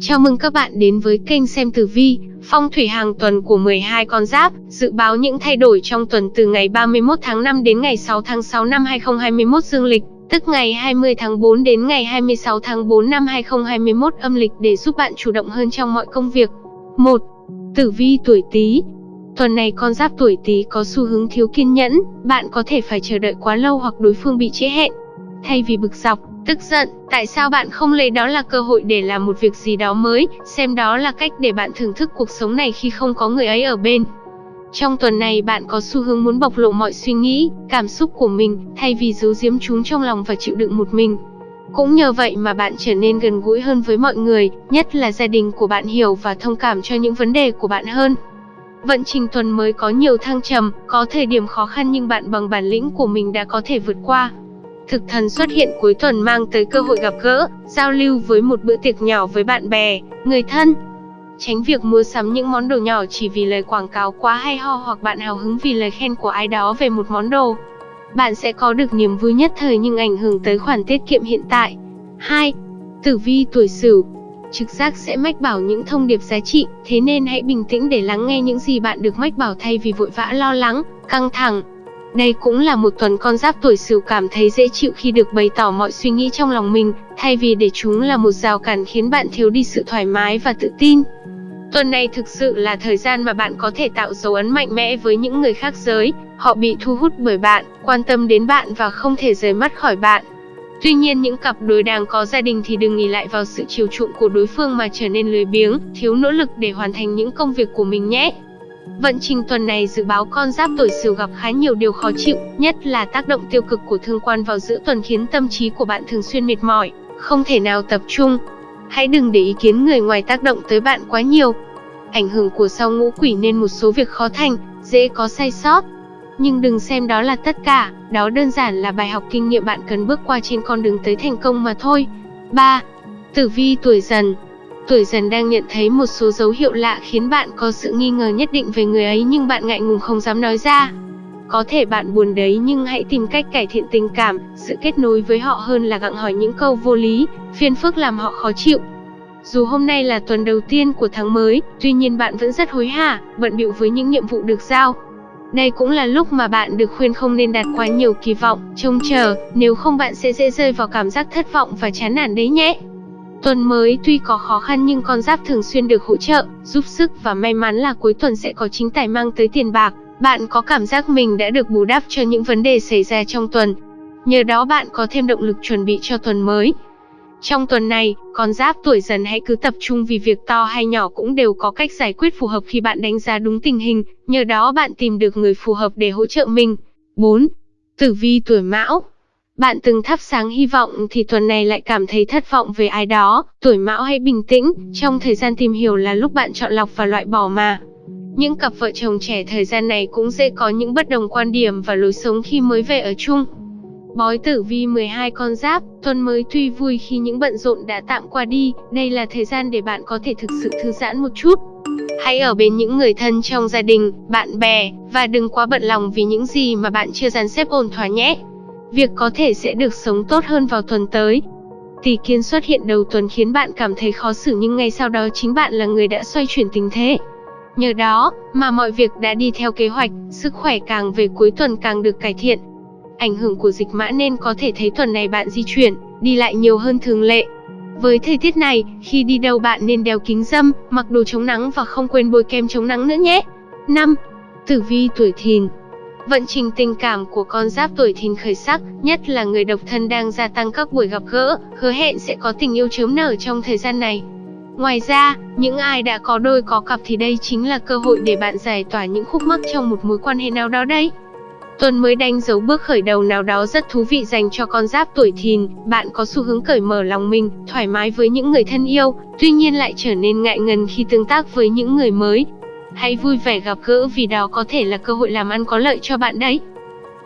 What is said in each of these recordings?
Chào mừng các bạn đến với kênh xem tử vi, phong thủy hàng tuần của 12 con giáp, dự báo những thay đổi trong tuần từ ngày 31 tháng 5 đến ngày 6 tháng 6 năm 2021 dương lịch, tức ngày 20 tháng 4 đến ngày 26 tháng 4 năm 2021 âm lịch để giúp bạn chủ động hơn trong mọi công việc. 1. Tử vi tuổi Tý. Tuần này con giáp tuổi Tý có xu hướng thiếu kiên nhẫn, bạn có thể phải chờ đợi quá lâu hoặc đối phương bị trễ hẹn. Thay vì bực dọc, tức giận, tại sao bạn không lấy đó là cơ hội để làm một việc gì đó mới, xem đó là cách để bạn thưởng thức cuộc sống này khi không có người ấy ở bên. Trong tuần này bạn có xu hướng muốn bộc lộ mọi suy nghĩ, cảm xúc của mình, thay vì giấu giếm chúng trong lòng và chịu đựng một mình. Cũng nhờ vậy mà bạn trở nên gần gũi hơn với mọi người, nhất là gia đình của bạn hiểu và thông cảm cho những vấn đề của bạn hơn. Vận trình tuần mới có nhiều thăng trầm, có thời điểm khó khăn nhưng bạn bằng bản lĩnh của mình đã có thể vượt qua. Thực thần xuất hiện cuối tuần mang tới cơ hội gặp gỡ, giao lưu với một bữa tiệc nhỏ với bạn bè, người thân. Tránh việc mua sắm những món đồ nhỏ chỉ vì lời quảng cáo quá hay ho hoặc bạn hào hứng vì lời khen của ai đó về một món đồ. Bạn sẽ có được niềm vui nhất thời nhưng ảnh hưởng tới khoản tiết kiệm hiện tại. 2. Tử vi tuổi Sửu Trực giác sẽ mách bảo những thông điệp giá trị, thế nên hãy bình tĩnh để lắng nghe những gì bạn được mách bảo thay vì vội vã lo lắng, căng thẳng. Đây cũng là một tuần con giáp tuổi Sửu cảm thấy dễ chịu khi được bày tỏ mọi suy nghĩ trong lòng mình, thay vì để chúng là một rào cản khiến bạn thiếu đi sự thoải mái và tự tin. Tuần này thực sự là thời gian mà bạn có thể tạo dấu ấn mạnh mẽ với những người khác giới, họ bị thu hút bởi bạn, quan tâm đến bạn và không thể rời mắt khỏi bạn. Tuy nhiên những cặp đôi đang có gia đình thì đừng nghỉ lại vào sự chiều chuộng của đối phương mà trở nên lười biếng, thiếu nỗ lực để hoàn thành những công việc của mình nhé. Vận trình tuần này dự báo con giáp tuổi Sửu gặp khá nhiều điều khó chịu, nhất là tác động tiêu cực của thương quan vào giữa tuần khiến tâm trí của bạn thường xuyên mệt mỏi, không thể nào tập trung. Hãy đừng để ý kiến người ngoài tác động tới bạn quá nhiều. Ảnh hưởng của sao ngũ quỷ nên một số việc khó thành, dễ có sai sót. Nhưng đừng xem đó là tất cả, đó đơn giản là bài học kinh nghiệm bạn cần bước qua trên con đường tới thành công mà thôi. 3. Tử vi tuổi dần tuổi dần đang nhận thấy một số dấu hiệu lạ khiến bạn có sự nghi ngờ nhất định về người ấy nhưng bạn ngại ngùng không dám nói ra. Có thể bạn buồn đấy nhưng hãy tìm cách cải thiện tình cảm, sự kết nối với họ hơn là gặng hỏi những câu vô lý, phiền phức làm họ khó chịu. Dù hôm nay là tuần đầu tiên của tháng mới, tuy nhiên bạn vẫn rất hối hả, bận bịu với những nhiệm vụ được giao. Đây cũng là lúc mà bạn được khuyên không nên đặt quá nhiều kỳ vọng, trông chờ, nếu không bạn sẽ dễ rơi vào cảm giác thất vọng và chán nản đấy nhé. Tuần mới tuy có khó khăn nhưng con giáp thường xuyên được hỗ trợ, giúp sức và may mắn là cuối tuần sẽ có chính tài mang tới tiền bạc. Bạn có cảm giác mình đã được bù đắp cho những vấn đề xảy ra trong tuần. Nhờ đó bạn có thêm động lực chuẩn bị cho tuần mới. Trong tuần này, con giáp tuổi dần hãy cứ tập trung vì việc to hay nhỏ cũng đều có cách giải quyết phù hợp khi bạn đánh giá đúng tình hình, nhờ đó bạn tìm được người phù hợp để hỗ trợ mình. 4. Tử vi tuổi mão bạn từng thắp sáng hy vọng thì tuần này lại cảm thấy thất vọng về ai đó, tuổi mão hãy bình tĩnh, trong thời gian tìm hiểu là lúc bạn chọn lọc và loại bỏ mà. Những cặp vợ chồng trẻ thời gian này cũng dễ có những bất đồng quan điểm và lối sống khi mới về ở chung. Bói tử vi 12 con giáp, tuần mới tuy vui khi những bận rộn đã tạm qua đi, đây là thời gian để bạn có thể thực sự thư giãn một chút. Hãy ở bên những người thân trong gia đình, bạn bè, và đừng quá bận lòng vì những gì mà bạn chưa dàn xếp ổn thỏa nhé. Việc có thể sẽ được sống tốt hơn vào tuần tới. Tỷ kiến xuất hiện đầu tuần khiến bạn cảm thấy khó xử nhưng ngay sau đó chính bạn là người đã xoay chuyển tình thế. Nhờ đó mà mọi việc đã đi theo kế hoạch, sức khỏe càng về cuối tuần càng được cải thiện. Ảnh hưởng của dịch mã nên có thể thấy tuần này bạn di chuyển, đi lại nhiều hơn thường lệ. Với thời tiết này, khi đi đâu bạn nên đeo kính dâm, mặc đồ chống nắng và không quên bôi kem chống nắng nữa nhé. 5. Tử vi tuổi thìn Vận trình tình cảm của con giáp tuổi thìn khởi sắc, nhất là người độc thân đang gia tăng các buổi gặp gỡ, hứa hẹn sẽ có tình yêu chớm nở trong thời gian này. Ngoài ra, những ai đã có đôi có cặp thì đây chính là cơ hội để bạn giải tỏa những khúc mắc trong một mối quan hệ nào đó đấy. Tuần mới đánh dấu bước khởi đầu nào đó rất thú vị dành cho con giáp tuổi thìn, bạn có xu hướng cởi mở lòng mình, thoải mái với những người thân yêu, tuy nhiên lại trở nên ngại ngần khi tương tác với những người mới, Hãy vui vẻ gặp gỡ vì đó có thể là cơ hội làm ăn có lợi cho bạn đấy.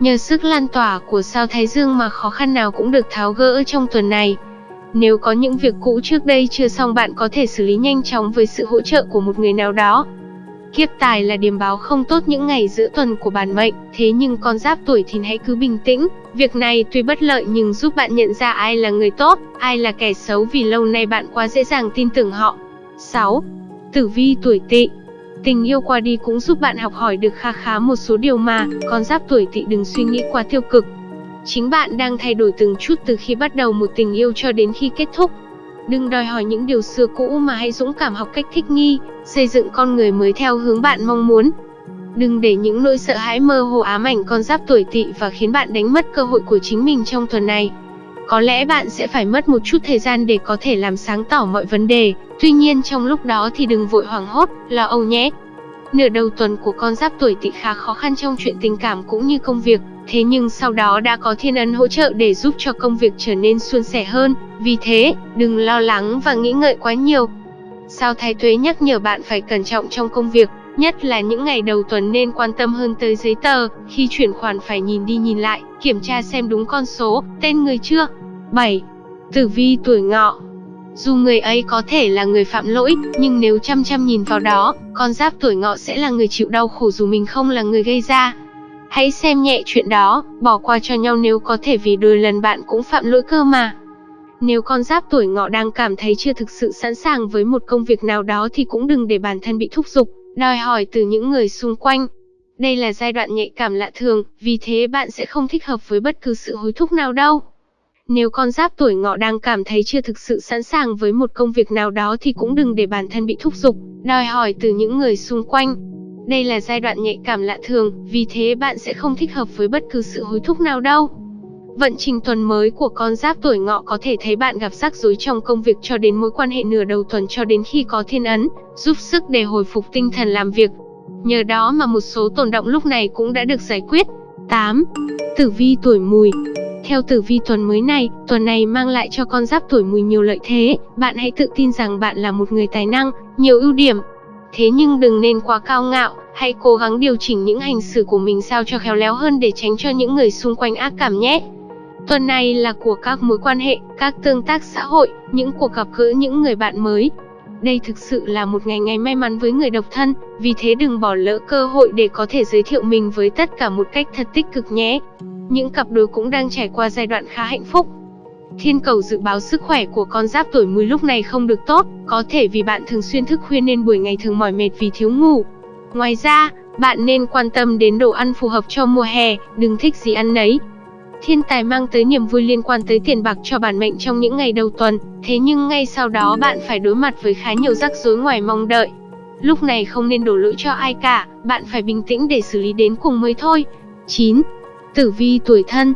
Nhờ sức lan tỏa của sao Thái Dương mà khó khăn nào cũng được tháo gỡ trong tuần này. Nếu có những việc cũ trước đây chưa xong bạn có thể xử lý nhanh chóng với sự hỗ trợ của một người nào đó. Kiếp tài là điểm báo không tốt những ngày giữa tuần của bản mệnh, thế nhưng con giáp tuổi thì hãy cứ bình tĩnh, Việc này tuy bất lợi nhưng giúp bạn nhận ra ai là người tốt, ai là kẻ xấu vì lâu nay bạn quá dễ dàng tin tưởng họ. 6. Tử vi tuổi tỵ Tình yêu qua đi cũng giúp bạn học hỏi được kha khá một số điều mà, con giáp tuổi tỵ đừng suy nghĩ quá tiêu cực. Chính bạn đang thay đổi từng chút từ khi bắt đầu một tình yêu cho đến khi kết thúc. Đừng đòi hỏi những điều xưa cũ mà hãy dũng cảm học cách thích nghi, xây dựng con người mới theo hướng bạn mong muốn. Đừng để những nỗi sợ hãi mơ hồ ám ảnh con giáp tuổi tỵ và khiến bạn đánh mất cơ hội của chính mình trong tuần này. Có lẽ bạn sẽ phải mất một chút thời gian để có thể làm sáng tỏ mọi vấn đề, tuy nhiên trong lúc đó thì đừng vội hoảng hốt, lo âu nhé. Nửa đầu tuần của con giáp tuổi tỵ khá khó khăn trong chuyện tình cảm cũng như công việc, thế nhưng sau đó đã có thiên ấn hỗ trợ để giúp cho công việc trở nên suôn sẻ hơn, vì thế, đừng lo lắng và nghĩ ngợi quá nhiều. Sao Thái Tuế nhắc nhở bạn phải cẩn trọng trong công việc, nhất là những ngày đầu tuần nên quan tâm hơn tới giấy tờ, khi chuyển khoản phải nhìn đi nhìn lại, kiểm tra xem đúng con số, tên người chưa. 7. Tử vi tuổi ngọ dù người ấy có thể là người phạm lỗi, nhưng nếu chăm chăm nhìn vào đó, con giáp tuổi ngọ sẽ là người chịu đau khổ dù mình không là người gây ra. Hãy xem nhẹ chuyện đó, bỏ qua cho nhau nếu có thể vì đôi lần bạn cũng phạm lỗi cơ mà. Nếu con giáp tuổi ngọ đang cảm thấy chưa thực sự sẵn sàng với một công việc nào đó thì cũng đừng để bản thân bị thúc giục, đòi hỏi từ những người xung quanh. Đây là giai đoạn nhạy cảm lạ thường, vì thế bạn sẽ không thích hợp với bất cứ sự hối thúc nào đâu. Nếu con giáp tuổi ngọ đang cảm thấy chưa thực sự sẵn sàng với một công việc nào đó thì cũng đừng để bản thân bị thúc giục, đòi hỏi từ những người xung quanh. Đây là giai đoạn nhạy cảm lạ thường, vì thế bạn sẽ không thích hợp với bất cứ sự hối thúc nào đâu. Vận trình tuần mới của con giáp tuổi ngọ có thể thấy bạn gặp rắc rối trong công việc cho đến mối quan hệ nửa đầu tuần cho đến khi có thiên ấn, giúp sức để hồi phục tinh thần làm việc. Nhờ đó mà một số tồn động lúc này cũng đã được giải quyết. 8. Tử vi tuổi mùi theo tử vi tuần mới này, tuần này mang lại cho con giáp tuổi mùi nhiều lợi thế, bạn hãy tự tin rằng bạn là một người tài năng, nhiều ưu điểm. Thế nhưng đừng nên quá cao ngạo, hãy cố gắng điều chỉnh những hành xử của mình sao cho khéo léo hơn để tránh cho những người xung quanh ác cảm nhé. Tuần này là của các mối quan hệ, các tương tác xã hội, những cuộc gặp gỡ những người bạn mới. Đây thực sự là một ngày ngày may mắn với người độc thân, vì thế đừng bỏ lỡ cơ hội để có thể giới thiệu mình với tất cả một cách thật tích cực nhé. Những cặp đôi cũng đang trải qua giai đoạn khá hạnh phúc. Thiên cầu dự báo sức khỏe của con giáp tuổi mùi lúc này không được tốt, có thể vì bạn thường xuyên thức khuya nên buổi ngày thường mỏi mệt vì thiếu ngủ. Ngoài ra, bạn nên quan tâm đến đồ ăn phù hợp cho mùa hè, đừng thích gì ăn nấy. Thiên tài mang tới niềm vui liên quan tới tiền bạc cho bản mệnh trong những ngày đầu tuần, thế nhưng ngay sau đó bạn phải đối mặt với khá nhiều rắc rối ngoài mong đợi. Lúc này không nên đổ lỗi cho ai cả, bạn phải bình tĩnh để xử lý đến cùng mới thôi. 9. Tử vi tuổi thân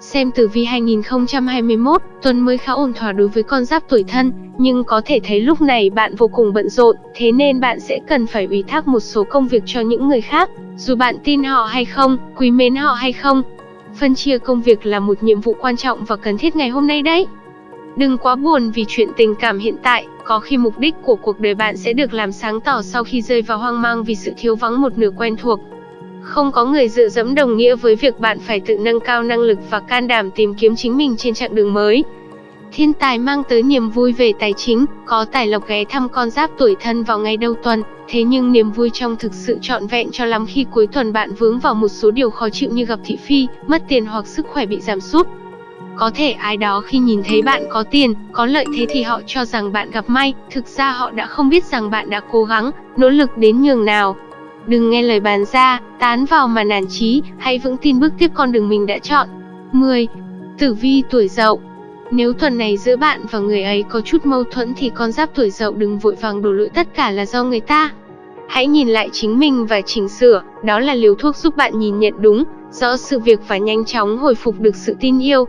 Xem tử vi 2021, tuần mới khá ổn thỏa đối với con giáp tuổi thân, nhưng có thể thấy lúc này bạn vô cùng bận rộn, thế nên bạn sẽ cần phải ủy thác một số công việc cho những người khác, dù bạn tin họ hay không, quý mến họ hay không. Phân chia công việc là một nhiệm vụ quan trọng và cần thiết ngày hôm nay đấy. Đừng quá buồn vì chuyện tình cảm hiện tại, có khi mục đích của cuộc đời bạn sẽ được làm sáng tỏ sau khi rơi vào hoang mang vì sự thiếu vắng một nửa quen thuộc. Không có người dựa dẫm đồng nghĩa với việc bạn phải tự nâng cao năng lực và can đảm tìm kiếm chính mình trên chặng đường mới. Thiên tài mang tới niềm vui về tài chính, có tài lộc ghé thăm con giáp tuổi thân vào ngày đầu tuần, thế nhưng niềm vui trong thực sự trọn vẹn cho lắm khi cuối tuần bạn vướng vào một số điều khó chịu như gặp thị phi, mất tiền hoặc sức khỏe bị giảm sút. Có thể ai đó khi nhìn thấy bạn có tiền, có lợi thế thì họ cho rằng bạn gặp may, thực ra họ đã không biết rằng bạn đã cố gắng, nỗ lực đến nhường nào. Đừng nghe lời bàn ra, tán vào mà nản chí, hãy vững tin bước tiếp con đường mình đã chọn. 10. Tử vi tuổi dậu nếu tuần này giữa bạn và người ấy có chút mâu thuẫn thì con giáp tuổi dậu đừng vội vàng đổ lỗi tất cả là do người ta. Hãy nhìn lại chính mình và chỉnh sửa, đó là liều thuốc giúp bạn nhìn nhận đúng, rõ sự việc và nhanh chóng hồi phục được sự tin yêu.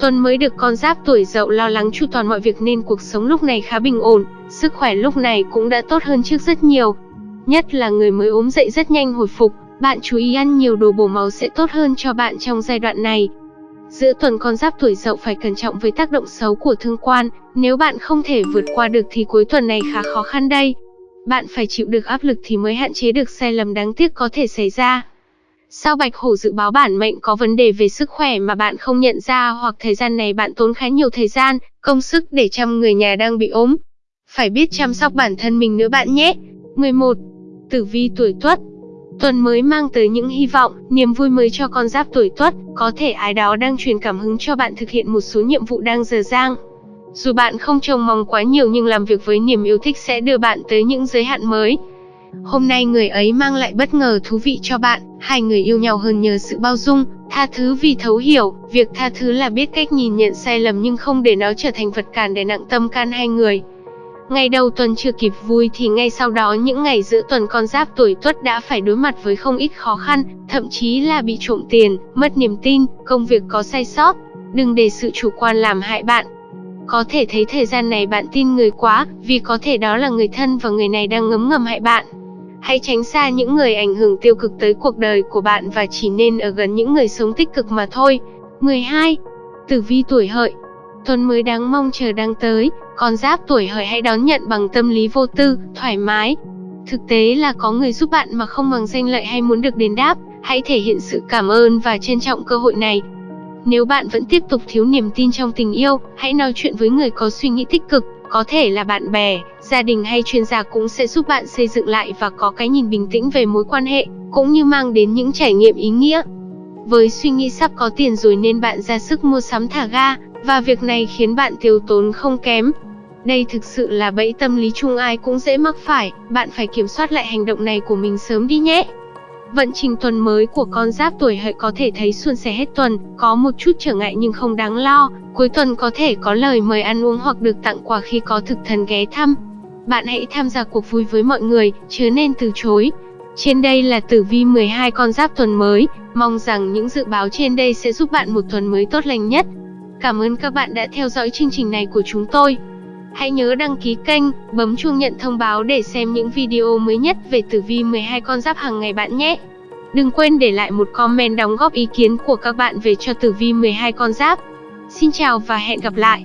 Tuần mới được con giáp tuổi dậu lo lắng chu toàn mọi việc nên cuộc sống lúc này khá bình ổn, sức khỏe lúc này cũng đã tốt hơn trước rất nhiều. Nhất là người mới ốm dậy rất nhanh hồi phục, bạn chú ý ăn nhiều đồ bổ máu sẽ tốt hơn cho bạn trong giai đoạn này. Giữa tuần con giáp tuổi dậu phải cẩn trọng với tác động xấu của thương quan, nếu bạn không thể vượt qua được thì cuối tuần này khá khó khăn đây. Bạn phải chịu được áp lực thì mới hạn chế được sai lầm đáng tiếc có thể xảy ra. Sao Bạch Hổ dự báo bản mệnh có vấn đề về sức khỏe mà bạn không nhận ra hoặc thời gian này bạn tốn khá nhiều thời gian, công sức để chăm người nhà đang bị ốm. Phải biết chăm sóc bản thân mình nữa bạn nhé. 11. Tử vi tuổi Tuất Tuần mới mang tới những hy vọng, niềm vui mới cho con giáp tuổi Tuất, có thể ai đó đang truyền cảm hứng cho bạn thực hiện một số nhiệm vụ đang dở dang. Dù bạn không trông mong quá nhiều nhưng làm việc với niềm yêu thích sẽ đưa bạn tới những giới hạn mới. Hôm nay người ấy mang lại bất ngờ thú vị cho bạn, hai người yêu nhau hơn nhờ sự bao dung, tha thứ vì thấu hiểu, việc tha thứ là biết cách nhìn nhận sai lầm nhưng không để nó trở thành vật cản để nặng tâm can hai người. Ngày đầu tuần chưa kịp vui thì ngay sau đó những ngày giữa tuần con giáp tuổi tuất đã phải đối mặt với không ít khó khăn, thậm chí là bị trộm tiền, mất niềm tin, công việc có sai sót. Đừng để sự chủ quan làm hại bạn. Có thể thấy thời gian này bạn tin người quá, vì có thể đó là người thân và người này đang ngấm ngầm hại bạn. Hãy tránh xa những người ảnh hưởng tiêu cực tới cuộc đời của bạn và chỉ nên ở gần những người sống tích cực mà thôi. 12. Tử vi tuổi hợi Tuần mới đáng mong chờ đang tới, con giáp tuổi hợi hãy đón nhận bằng tâm lý vô tư, thoải mái. Thực tế là có người giúp bạn mà không bằng danh lợi hay muốn được đền đáp, hãy thể hiện sự cảm ơn và trân trọng cơ hội này. Nếu bạn vẫn tiếp tục thiếu niềm tin trong tình yêu, hãy nói chuyện với người có suy nghĩ tích cực, có thể là bạn bè, gia đình hay chuyên gia cũng sẽ giúp bạn xây dựng lại và có cái nhìn bình tĩnh về mối quan hệ, cũng như mang đến những trải nghiệm ý nghĩa. Với suy nghĩ sắp có tiền rồi nên bạn ra sức mua sắm thả ga, và việc này khiến bạn tiêu tốn không kém. Đây thực sự là bẫy tâm lý chung ai cũng dễ mắc phải, bạn phải kiểm soát lại hành động này của mình sớm đi nhé. Vận trình tuần mới của con giáp tuổi hợi có thể thấy suôn sẻ hết tuần, có một chút trở ngại nhưng không đáng lo. Cuối tuần có thể có lời mời ăn uống hoặc được tặng quà khi có thực thần ghé thăm. Bạn hãy tham gia cuộc vui với mọi người, chứ nên từ chối. Trên đây là tử vi 12 con giáp tuần mới, mong rằng những dự báo trên đây sẽ giúp bạn một tuần mới tốt lành nhất. Cảm ơn các bạn đã theo dõi chương trình này của chúng tôi. Hãy nhớ đăng ký kênh, bấm chuông nhận thông báo để xem những video mới nhất về tử vi 12 con giáp hàng ngày bạn nhé. Đừng quên để lại một comment đóng góp ý kiến của các bạn về cho tử vi 12 con giáp. Xin chào và hẹn gặp lại.